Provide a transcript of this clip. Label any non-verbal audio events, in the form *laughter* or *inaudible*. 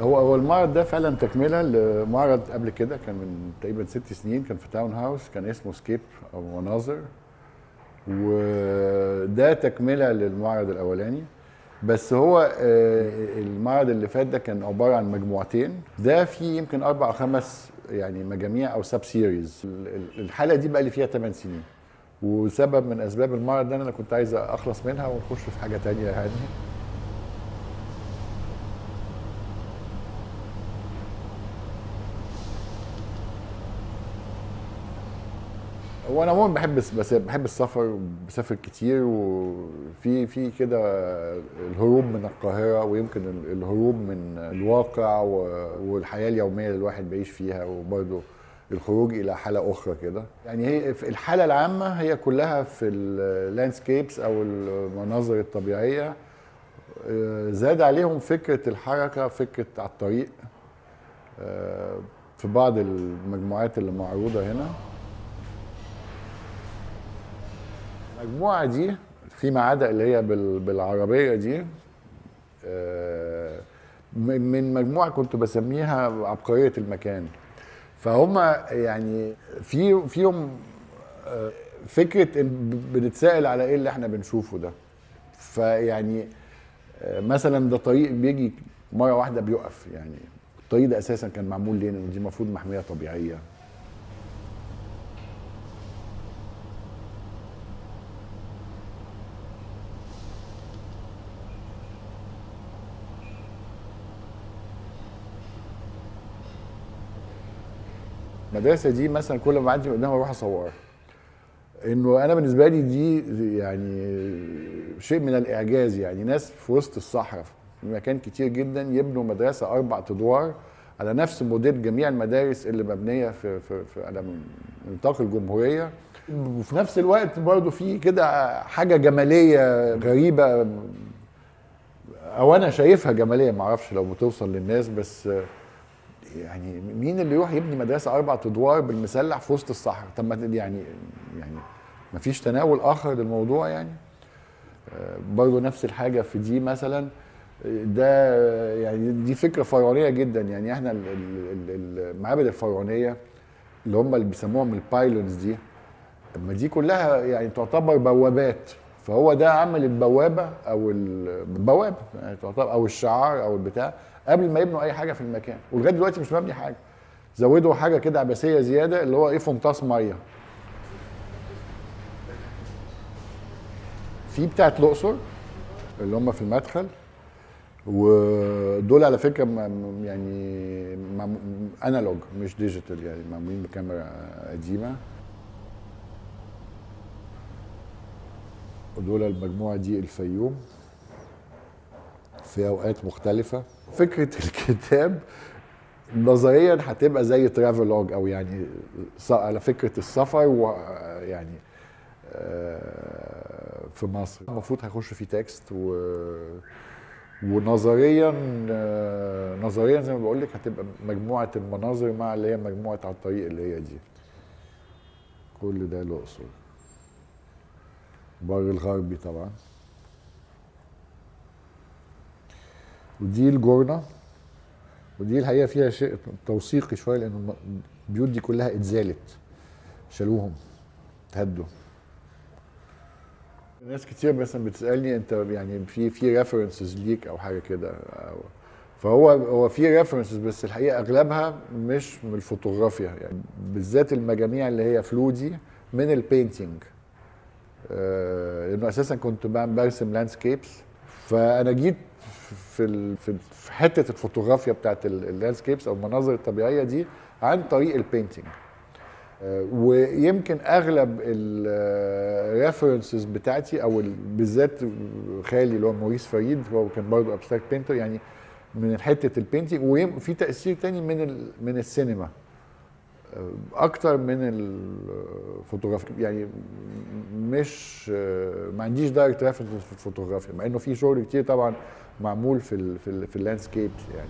هو هو المعرض ده فعلا تكملة لمعرض قبل كده كان من تقريبا ست سنين كان في Townhouse كان اسمه Scape أو مناظر وده تكملة للمعرض الأولاني. بس هو آه، المعرض اللي فات ده كان عبارة عن مجموعتين. ده فيه يمكن أربع أو خمس يعني مجاميع أو sub series الحلقة دي بقى لي فيها 8 سنين. وسبب من أسباب المعرض ده أنا كنت عايز أخلص منها ونخش في حاجة تانية يعني هو أنا عموما بحب بس بحب السفر بسافر كتير وفي في كده الهروب من القاهرة ويمكن ال- الهروب من الواقع والحياة اليومية اللي الواحد بيعيش فيها وبرضه الخروج إلى حالة أخرى كده. يعني هي في الحالة العامة هي كلها في اللاندسكيبس أو المناظر الطبيعية. آه، زاد عليهم فكرة الحركة فكرة على الطريق. آه، في بعض المجموعات اللي معروضة هنا. المجموعة دي فيما عدا اللي هي بال- بالعربية دي آه، من مجموعة كنت بسميها عبقرية المكان. فهم يعني في فيهم آه، فكرة بنتسائل على إيه اللي إحنا بنشوفه ده. فيعني آه، مثلا ده طريق بيجي مرة واحدة بيقف يعني. الطريق ده أساسا كان معمول ليه؟ دي المفروض محمية طبيعية. المدرسة دي مثلا كل ما أعدي قدامها أروح أصورها. إنه أنا بالنسبة لي دي يعني شيء من الإعجاز يعني. ناس في وسط الصحراء في مكان كتير جدا يبنوا مدرسة أربع أدوار على نفس موديل جميع المدارس اللي مبنية في في, في على نطاق الجمهورية. وفي نفس الوقت برضو في كده حاجة جمالية غريبة. أو أنا شايفها جمالية معرفش لو بتوصل للناس بس يعني مين اللي يروح يبني مدرسة أربع أدوار بالمسلح في وسط الصحراء؟ طب ما يعني يعني ما فيش تناول آخر للموضوع يعني؟ آه، برضه نفس الحاجة في دي مثلا. ده يعني دي فكرة فرعونية جدا. يعني إحنا ال- ال- ال- المعابد الفرعونية اللي هم اللي بيسموهم البايلونز دي طب ما دي كلها يعني تعتبر بوابات. فهو ده عمل البوابة أو البوابه يعني أو الشعار أو البتاع قبل ما يبنوا أي حاجة في المكان. ولغاية دلوقتي مش مبني حاجة. زودوا حاجة كده عبثية زيادة اللي هو إيه فنطاس مية. في بتاعت الأقصر اللي هم في المدخل ودول على فكرة يعني analog مش digital يعني معمولين بكاميرا قديمة. ودول المجموعة دي الفيوم في أوقات مختلفة. فكرة *laughs* الكتاب نظريا هتبقى زي travelogue أو يعني على فكرة السفر ويعني آه، في مصر. المفروض هيخش فيه text و ونظريا آه، نظريا زي ما بقول لك هتبقى مجموعة المناظر مع اللي هي مجموعة على الطريق اللي هي دي. كل ده الاقصر بر الغربي طبعا. ودي الجورنة ودي الحقيقة فيها شيء توثيقي شوية لأن الم- البيوت دي كلها اتزالت شالوهم اتهدوا ناس كتير مثلا بتسألني أنت يعني في في references ليك أو حاجة كده فهو هو في references بس الحقيقة أغلبها مش من الفوتوغرافيا يعني بالذات المجاميع اللي هي flou دي من ال painting لأنه أساسا كنت برسم landscapes فأنا جيت في في حتة الفوتوغرافيا بتاعت ال landscapes أو المناظر الطبيعية دي عن طريق ال painting آه، ويمكن أغلب ال references بتاعتي أو ال- بالذات خالي اللي هو موريس فريد هو كان برضه abstract painter يعني من حتة ال painting وفي تأثير تاني من من السينما. أكتر من الفوتوغرافيا يعني مش ما عنديش direct reference في الفوتوغرافيا مع إنه في شغل كتير طبعا معمول في ال في, في ال landscape يعني.